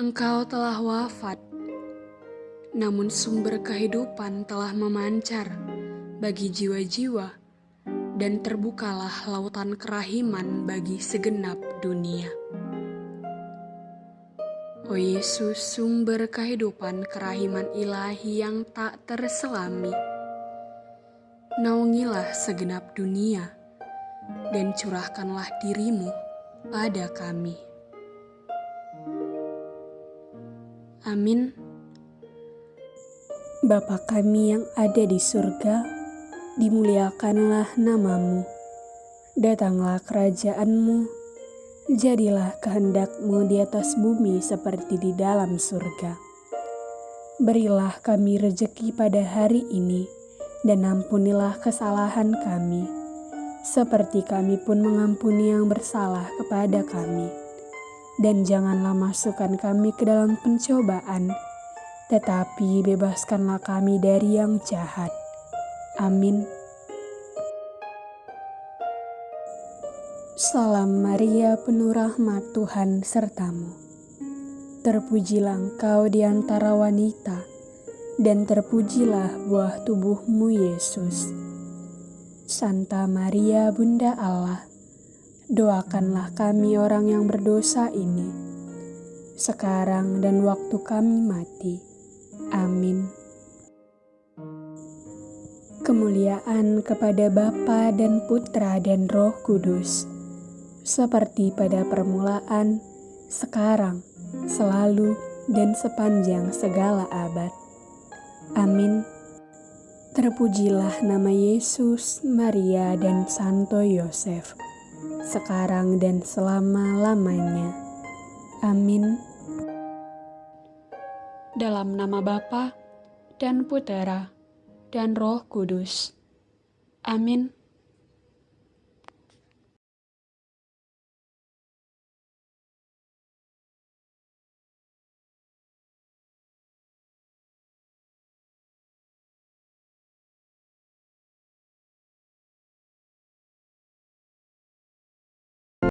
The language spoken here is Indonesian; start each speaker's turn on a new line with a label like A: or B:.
A: Engkau telah wafat, namun sumber kehidupan telah memancar bagi jiwa-jiwa dan terbukalah lautan kerahiman bagi segenap dunia. O Yesus, sumber kehidupan kerahiman ilahi yang tak terselami, naungilah segenap dunia dan curahkanlah dirimu pada kami. Amin.
B: Bapa kami yang ada di surga, dimuliakanlah namamu. Datanglah kerajaanmu, jadilah kehendakmu di atas bumi seperti di dalam surga. Berilah kami rejeki pada hari ini, dan ampunilah kesalahan kami, seperti kami pun mengampuni yang bersalah kepada kami dan janganlah masukkan kami ke dalam pencobaan, tetapi bebaskanlah kami dari yang jahat. Amin. Salam Maria, penuh rahmat Tuhan sertamu. Terpujilah engkau di antara wanita, dan terpujilah buah tubuhmu Yesus. Santa Maria, Bunda Allah, doakanlah kami orang yang berdosa ini, sekarang dan waktu kami mati. Amin. Kemuliaan kepada Bapa dan Putra dan Roh Kudus, seperti pada permulaan, sekarang, selalu, dan sepanjang segala abad. Amin. Terpujilah nama Yesus, Maria, dan Santo Yosef sekarang dan selama-lamanya. Amin.
A: Dalam nama Bapa dan Putera dan Roh Kudus. Amin.